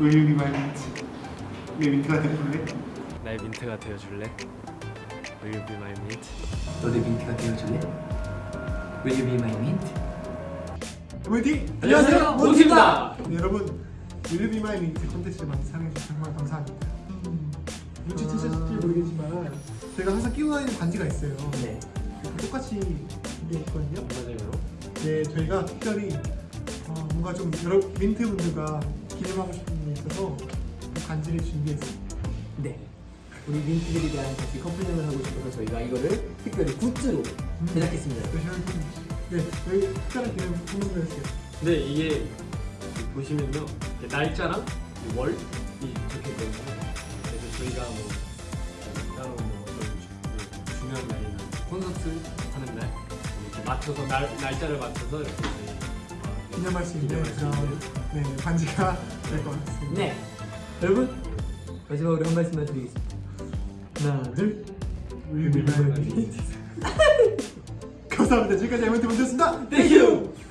Will you be my mint? 내 민트가 되줄래? 나의 민트가 되어줄래? Will you be my mint? 너도 민트가 되어줄래? Will you be my mint? 웨디! 안녕하세요, 몬티입니다. 네, 여러분 Will you be my mint 콘텐츠를 많이 사랑해주셔서 정말 감사합니다 음, 눈치채셨을지 모르겠지만 제가 항상 끼고 다니는 반지가 있어요 네. 똑같이 이게 있거든요 맞아요. 네, 저희가 특별히 어, 뭔가 좀 여러 민트 분들과 기념하고 싶은 게 있어서 그 반지를 준비했습니다. 네. 우리 민트들이랑 같이 커플링을 하고 싶어서 저희가 이거를 특별히 굿즈로 제작했습니다. 열심히 네, 여기 특별한 기념 선물을 했어요. 근데 이게 보시면요 날짜랑 이 월이 적혀 있거든요. 그래서 저희가 뭐 따로 뭐 어떤 주- 중요한 날이나 콘서트 하는 날 이렇게 맞춰서 날 날짜를 맞춰서 이렇게 저희 어, 기념할 수 있는 그런 네, 반지가 될 것 같습니다. 네. 여러분 마지막으로 한 말씀만 드리겠습니다. 하나, 둘. Will you be my mint? 감사합니다. 지금까지 에멘트 문제였습니다. Thank you.